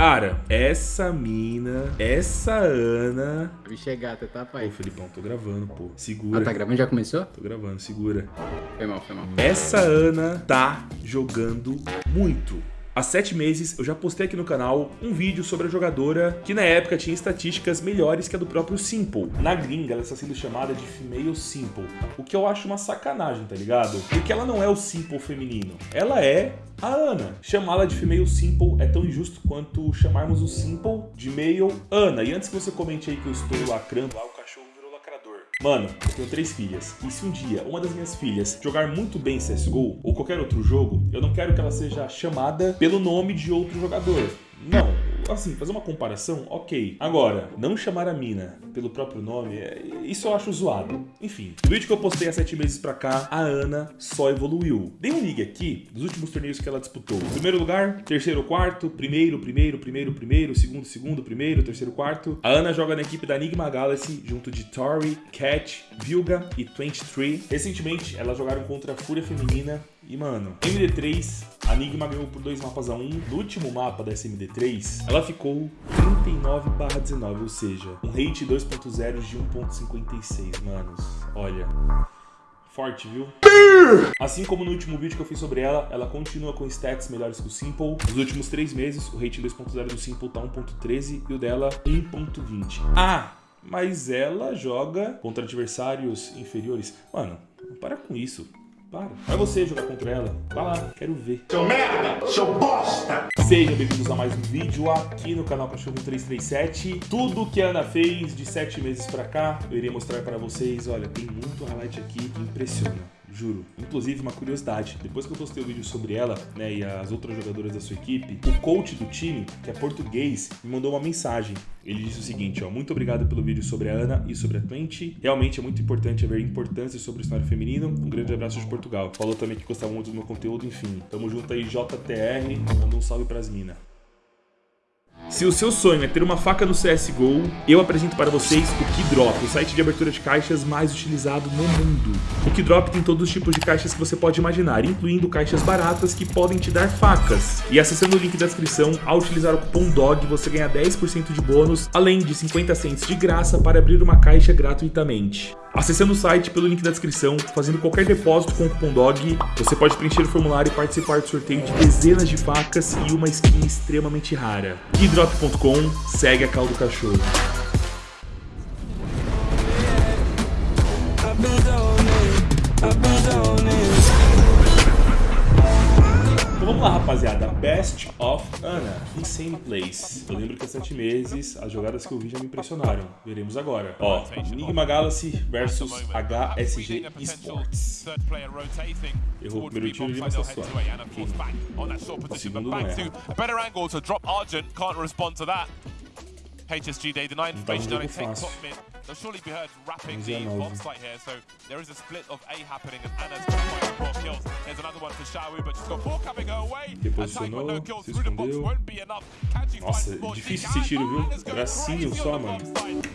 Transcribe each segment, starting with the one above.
Cara, essa mina, essa Ana... Vixe, é gata, tá, pai? Ô, Felipão, tô gravando, pô. Segura. Ah, tá gravando? Já começou? Tô gravando, segura. Foi mal, foi mal. Essa Ana tá jogando muito. Há sete meses eu já postei aqui no canal um vídeo sobre a jogadora que na época tinha estatísticas melhores que a do próprio Simple. Na gringa ela está sendo chamada de Female Simple, o que eu acho uma sacanagem, tá ligado? Porque ela não é o Simple feminino, ela é a Ana. Chamá-la de Female Simple é tão injusto quanto chamarmos o Simple de Male Ana. E antes que você comente aí que eu estou lacrando lá o Mano, eu tenho três filhas, e se um dia uma das minhas filhas jogar muito bem CSGO ou qualquer outro jogo, eu não quero que ela seja chamada pelo nome de outro jogador. Não, assim, fazer uma comparação, ok. Agora, não chamar a mina pelo próprio nome, é, isso eu acho zoado. Enfim, no vídeo que eu postei há sete meses pra cá, a Ana só evoluiu. Dei um ligue aqui dos últimos torneios que ela disputou. Primeiro lugar, terceiro, quarto, primeiro, primeiro, primeiro, primeiro, segundo, segundo, primeiro, terceiro, quarto. A Ana joga na equipe da Enigma Galaxy, junto de Tori, Cat, Vilga e 23. Recentemente, elas jogaram contra a Fúria Feminina e, mano, MD3, a Enigma ganhou por dois mapas a um. No último mapa da SMD3, ela ficou 39 19, ou seja, um rate 2.0 de 1.56, manos. Olha... Forte, viu? Assim como no último vídeo que eu fiz sobre ela, ela continua com stats melhores que o Simple. Nos últimos três meses, o rate 2.0 do Simple tá 1.13 e o dela 1.20. Ah, mas ela joga contra adversários inferiores. Mano, para com isso. Para. Vai você jogar contra ela. Vai lá, quero ver. Seu merda! Seu bosta! Sejam bem-vindos a mais um vídeo aqui no canal Cachorro 337. Tudo que a Ana fez de sete meses pra cá, eu irei mostrar para vocês. Olha, tem muito highlight aqui que impressiona juro. Inclusive, uma curiosidade, depois que eu postei o vídeo sobre ela, né, e as outras jogadoras da sua equipe, o coach do time, que é português, me mandou uma mensagem. Ele disse o seguinte, ó, muito obrigado pelo vídeo sobre a Ana e sobre a Twenty. Realmente é muito importante haver importância sobre o cenário feminino. Um grande abraço de Portugal. Falou também que gostava muito do meu conteúdo, enfim. Tamo junto aí, JTR. Manda um salve pras minas. Se o seu sonho é ter uma faca no CSGO, eu apresento para vocês o Keydrop, o site de abertura de caixas mais utilizado no mundo. O Keydrop tem todos os tipos de caixas que você pode imaginar, incluindo caixas baratas que podem te dar facas. E acessando o link da descrição, ao utilizar o cupom DOG, você ganha 10% de bônus, além de 50 cents de graça para abrir uma caixa gratuitamente. Acessando o site pelo link da descrição, fazendo qualquer depósito com o cupom DOG, você pode preencher o formulário e participar do sorteio de dezenas de facas e uma skin extremamente rara. Keydrop.com, segue a caldo cachorro. Best of Ana. Insane Place. Eu lembro que há sete meses as jogadas que eu vi já me impressionaram. Veremos agora. Ó, Enigma Galaxy versus HSG Esports. Errou o primeiro tiro de uma suave. O segundo não é. HSG Day, the nine information I think top mid. They'll surely be heard rapping the bomb site here, so there is a split of A happening and Anna's got quite four kills. There's another one for but she's got four coming her way. Reposicionou, no kills se escondeu. Nossa, difícil esse tiro, viu? Gracinho só, mano.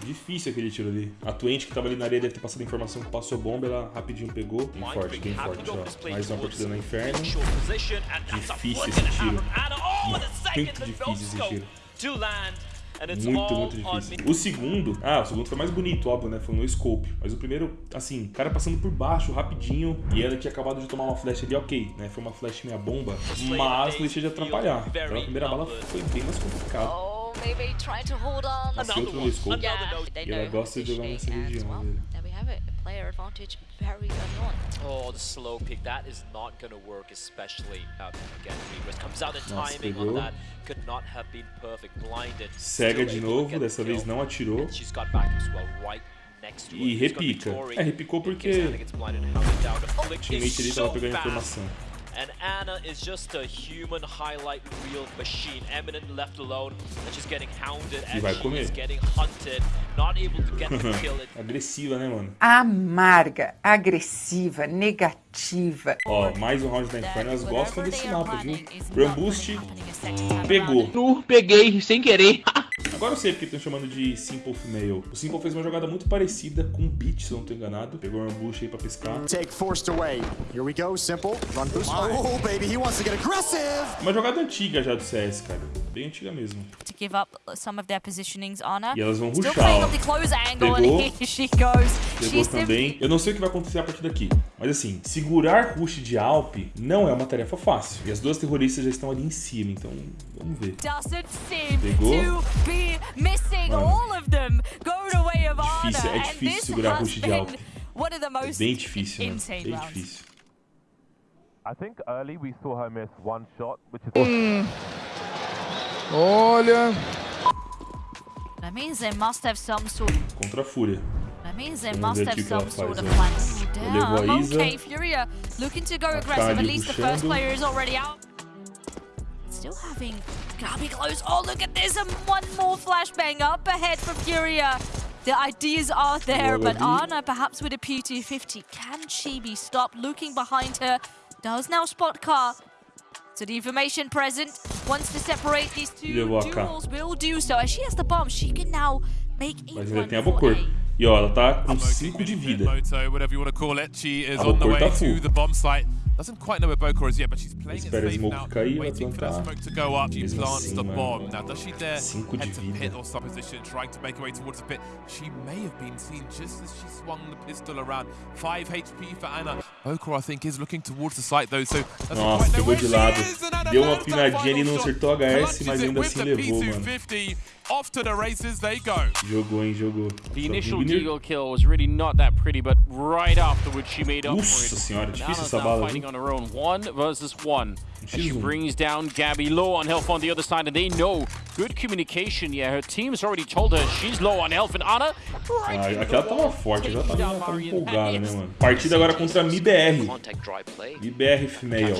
Difícil aquele tiro ali. A Twente que tava ali na areia deve ter passado a informação que passou bomba, ela rapidinho pegou. Bem forte, bem forte, ó. Mais uma partida no inferno. Difícil esse tiro. Muito difícil esse tiro. Muito, muito difícil. O segundo, ah, o segundo foi mais bonito, óbvio, né? Foi no scope. Mas o primeiro, assim, cara passando por baixo, rapidinho. E ela tinha acabado de tomar uma flash ali, ok, né? Foi uma flash meia bomba, mas não deixei de atrapalhar. Então a primeira bala foi bem mais complicada. Passei outro no scope. E ela gosta de jogar nessa região, velho player advantage very annoying. Oh, the slow pick. That is not to work, especially out again. Regress comes out, the timing on that could not have been perfect. Blinded. Cega de novo, dessa vez não atirou. E repica. É, repicou porque o teammate ali tava pegando informação. And Anna is just a human highlight reel machine. Eminent left alone, and she's getting hounded and she's getting hunted, not able to get the kill. Agressiva, né, mano? Amarga, agressiva, negativa. Ó, mais um round da Inferno, elas gostam desse mapa, viu? Run Boost, pegou. Peguei, sem querer. Agora eu sei porque estão chamando de Simple Female. O Simple fez uma jogada muito parecida com o Beat, se eu não tô enganado. Pegou uma bucha aí pra pescar. Take forced away. Here we go, simple. Run boost. Oh, baby, he wants to get aggressive. Uma jogada antiga já do CS, cara. Bem antiga mesmo. Give up some of their positionings on her. E elas vão Still rushar, playing ó. up the close angle, Pegou. and here she goes. Pegou também. Eu não sei o que vai acontecer a partir daqui. Mas assim, segurar rush de Alp não é uma tarefa fácil. E as duas terroristas já estão ali em cima, então vamos ver. Pegou. Mano. Difícil, é difícil segurar rush de Alp. É bem difícil, insane Bem difícil. I think early we saw her miss one shot, which is Olha. That means they must have some sort. Contra a Fúria. That means they Vamos must have aqui o que ela some sort of ó. plan. Ooh, Levou a damn. Isa. Okay, Furia looking to go aggressive. At Akali least the first player is already out. Still having Gabi close. Oh, look at this. And one more flashbang up ahead for Furia. The ideas are there, but Gabi. Ana, perhaps with a PT50, can she be stopped? Looking behind her, does now spot car. So the information present wants to separate these two levou a K. duels. Will do so. As she has the bomb, she can now make a Mas ainda run tem a for Bocor. A. E ó, ela tá com 5 de vida. Moto, whatever you want to call it. She is A on the Bocor way tá full. To the bomb site. Doesn't quite know where Bokor is yet, but she's playing it safe now, waiting for that ah. smoke to go up. She plants the bomb. Now, does she dare head to pit or supposition, trying to make her way towards the pit? She may have been seen just as she swung the pistol around. 5 HP for Anna. Bokor, I think, is looking towards the site, though, so doesn't Nossa, quite know where she is, Deu uma pinadinha final não acertou a HS, mas ainda assim levou, mano. P250. Off to the races they go. Jogou, hein, jogou. The initial. Deagle kill was really not that pretty, but right afterwards she made up Nossa for it. senhora, And difícil essa bala, fighting on her own, one versus one. As she X1. brings down Gabby low on health on the other side, and they know good communication. Yeah, her team's already told her she's low on health, and Anna right Ah, aquela tava wall, forte, já tava, down tava empolgada, né, mano? Partida agora contra a MIBR. MIBR Female.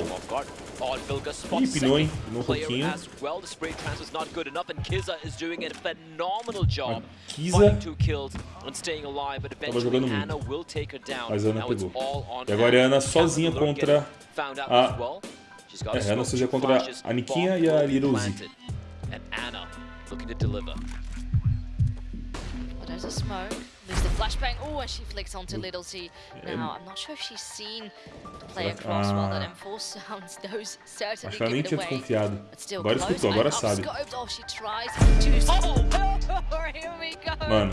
Ih, pinou, hein? Pinou um pouquinho. Doing a phenomenal job. Kiza Finding two kills and staying alive, but eventually jogando muito. Anna will take her down. Mas a Ana pegou. all on E agora é a Ana sozinha contra getting found out a- as well. She's got É, a Ana two contra a Niquinha e a Liruzi. planted, And Anna looking to deliver. Well, there's a smoke. There's the flashbang. Oh, and she flicks onto Little T. Now, I'm not sure if she's seen the play Será que- across while that Ah. M4 sounds. Those certainly Acho que ela nem give tinha it away. desconfiado. But still Agora close. escutou, agora sabe. scoped. Oh, she tries to. Oh, here we go. Mano,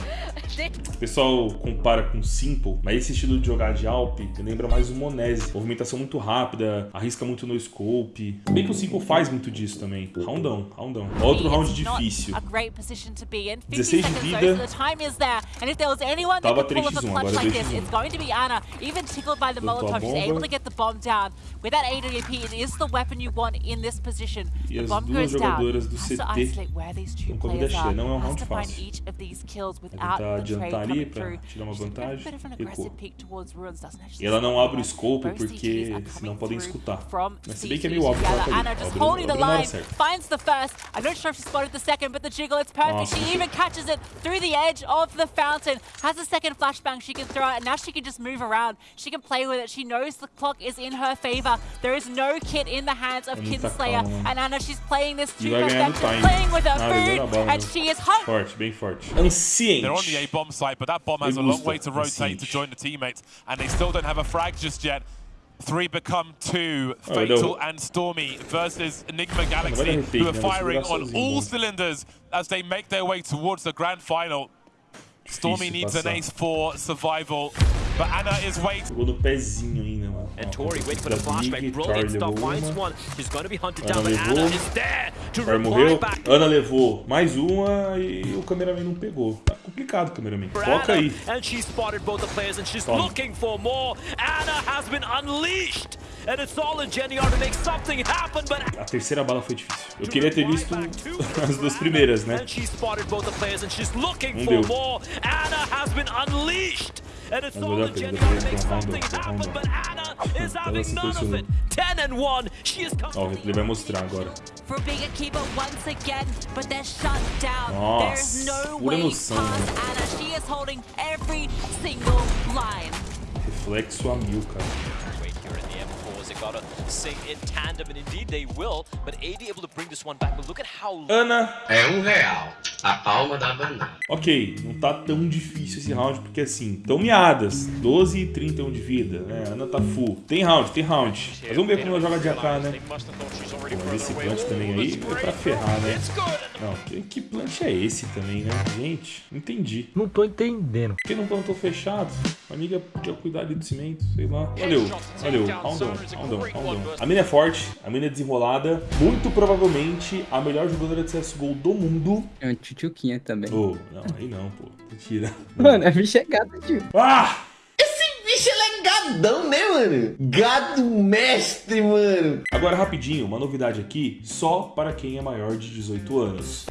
o pessoal compara com Simple, mas esse estilo de jogar de Alp me lembra mais o Monese. Movimentação muito rápida, arrisca muito no scope. Bem que o Simple faz muito disso também. Roundão, roundão. Outro round difícil. A great position to be in. 50 16 de vida. So the time is there. And if there was anyone that could pull off a clutch like 2x1. this, it's going to be Anna. Even tickled by the Molotov, she's able to get the bomb down. With that AWP, it is the weapon you want in this position. The bomb goes down. Has to isolate where these two estão com a vida players are. Não é um Has to find each of these kills without the trade coming through. She's a bit of an aggressive peek towards Ruins, doesn't it? E ela não abre o scope porque senão podem escutar. from Mas se bem que é meio óbvio que ela together. tá Anna just holding the abre na hora line, finds the first. I'm not sure if she spotted the second, but the jiggle, it's perfect. Nossa, she even catches it through the edge of the fountain. Has a second flashbang she can throw, and now she can just move around. She can play with it. She knows the clock is in her favor. There is no kit in the hands of É muita Kinslayer, calma. and Anna, she's playing this to vai ganhando perfection, playing with her food, and she is home. Forte, bem forte. They're on the A bomb site, but that bomb has a long way to rotate to join the teammates, and they still don't have a frag just yet. Three become two, Oh, Fatal no. and Stormy versus Enigma Galaxy, who are retake, né? Vai firing on all cylinders as they make their way towards the grand final. Stormy needs an ace for survival, but Anna is waiting. Jogou no pezinho ainda, mano. And Tori waiting for the flashback. Stuff. levou Finds uma. one. She's going to be hunted Ana down, but Anna is there to reply morreu. back. Ana levou mais uma e o cameraman não pegou. Tá complicado o cameraman. Foca Anna, aí. And she spotted both the players and she's Toma. looking for more. Anna has been unleashed. And it's all in Jenny R to make something happen, but A terceira bala foi difícil. Eu queria ter visto as duas primeiras, né? And she spotted both the players and she's looking Não for deu. more. Anna has been unleashed. And it's Mas all vai dar pra to make ir pra something round, pra happen, round. but Anna is Ela having se none of it. posicionou. 10 and 1. She has come Ó, replay vai mostrar agora. for Bigger Keeper once again, but they're shut down. Nossa, There's no pura emoção, past mano. Anna. She is holding every single line. Reflexo a mil, cara. They gotta sing in tandem, and indeed they will. But AD able to bring this one back. But look at how Ana É um real. A palma da banana. Ok, não tá tão difícil esse round, porque assim, tão miadas. 12 e 31 de vida, né? Ana tá full. Tem round, tem round. Mas vamos ver como ela joga de AK, né? Bom, esse plant também aí é pra ferrar, né? Não, que, que plant é esse também, né? Gente, entendi. Não tô entendendo. Por que não plantou fechado? A amiga podia cuidar ali do cimento, sei lá. Valeu, valeu. Round on, round on. A mina é forte, a mina é desenrolada. Muito provavelmente a melhor jogadora de CSGO do mundo. É uma tchutchuquinha também. Oh, não, aí não, pô. Mentira. Mano, a bicha é gata, tio. Ah! Bicho, ele é gadão, né, mano? Gado mestre, mano. Agora, rapidinho, uma novidade aqui, só para quem é maior de 18 anos.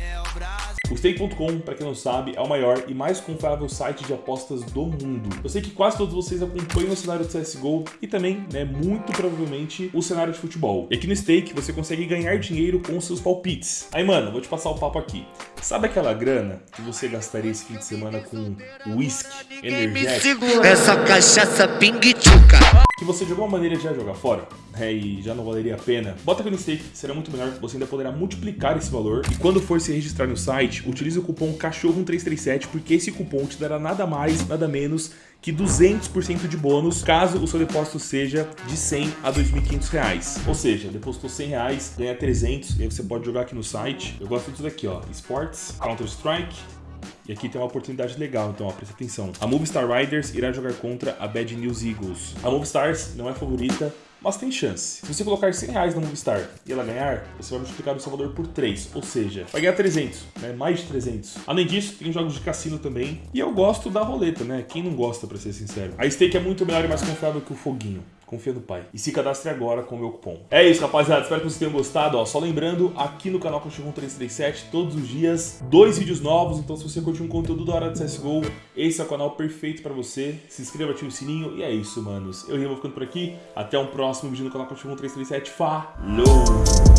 O Stake.com, para quem não sabe, é o maior e mais confiável site de apostas do mundo. Eu sei que quase todos vocês acompanham o cenário de CSGO e também, né, muito provavelmente, o cenário de futebol. E aqui no Stake você consegue ganhar dinheiro com seus palpites. Aí, mano, vou te passar o papo aqui. Sabe aquela grana que você gastaria esse fim de semana com whisky, energético? Essa cachaça ping-tchuca. Que você de alguma maneira já jogar fora, né, e já não valeria a pena. Bota aqui no stake, será muito melhor, você ainda poderá multiplicar esse valor. E quando for se registrar no site, utilize o cupom CACHORRO1337, porque esse cupom te dará nada mais, nada menos que 200% de bônus caso o seu depósito seja de 100 a 2.500 reais. Ou seja, depositou 100 reais, ganha 300 e aí você pode jogar aqui no site. Eu gosto disso daqui, ó, Sports, Counter-Strike, e aqui tem uma oportunidade legal, então ó, presta atenção. A Movistar Riders irá jogar contra a Bad News Eagles. A Movistars não é favorita, mas tem chance. Se você colocar 100 reais na Movistar e ela ganhar, você vai multiplicar o seu valor por 3, ou seja, vai ganhar 300, né? mais de 300. Além disso, tem jogos de cassino também, e eu gosto da roleta, né? Quem não gosta, pra ser sincero. A Stake é muito melhor e mais confiável que o Foguinho. Confia no pai. E se cadastre agora com o meu cupom. É isso, rapaziada. Espero que vocês tenham gostado. Ó, só lembrando, aqui no canal Cachorro 337, todos os dias, dois vídeos novos. Então, se você curte um conteúdo da hora de CSGO, esse é o canal perfeito pra você. Se inscreva, ative o sininho. E é isso, manos. Eu vou ficando por aqui. Até um próximo vídeo no canal Cachorro 337. Falou!